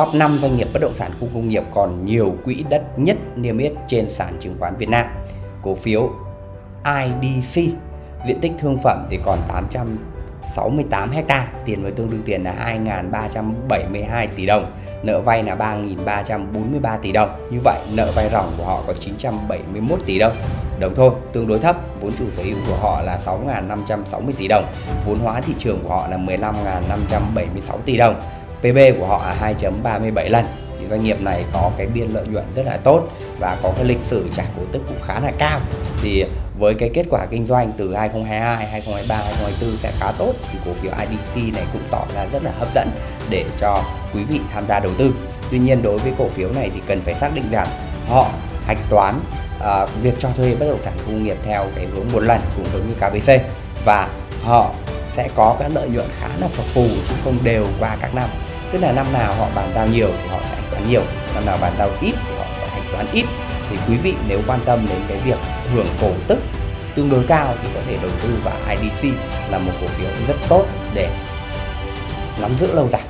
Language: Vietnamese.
top 5 doanh nghiệp bất động sản khu công nghiệp còn nhiều quỹ đất nhất niêm yết trên sàn chứng khoán Việt Nam. Cổ phiếu IDC diện tích thương phẩm thì còn 868 ha tiền với tương đương tiền là 2.372 tỷ đồng, nợ vay là 3.343 tỷ đồng. Như vậy nợ vay ròng của họ có 971 tỷ đồng. Đồng thôi, tương đối thấp, vốn chủ sở hữu của họ là 6.560 tỷ đồng, vốn hóa thị trường của họ là 15.576 tỷ đồng PB của họ là 2.37 lần. Thì doanh nghiệp này có cái biên lợi nhuận rất là tốt và có cái lịch sử trả cổ tức cũng khá là cao. Thì với cái kết quả kinh doanh từ 2022, 2023, 2024 sẽ khá tốt thì cổ phiếu IDC này cũng tỏ ra rất là hấp dẫn để cho quý vị tham gia đầu tư. Tuy nhiên đối với cổ phiếu này thì cần phải xác định rằng họ hạch toán uh, việc cho thuê bất động sản công nghiệp theo cái hướng một lần cũng giống như KBC và họ sẽ có các lợi nhuận khá là phập phù chứ không đều qua các năm tức là năm nào họ bàn giao nhiều thì họ sẽ hạch toán nhiều, năm nào bàn giao ít thì họ sẽ hạch toán ít. Thì quý vị nếu quan tâm đến cái việc hưởng cổ tức tương đối cao thì có thể đầu tư vào IDC là một cổ phiếu rất tốt để nắm giữ lâu dài.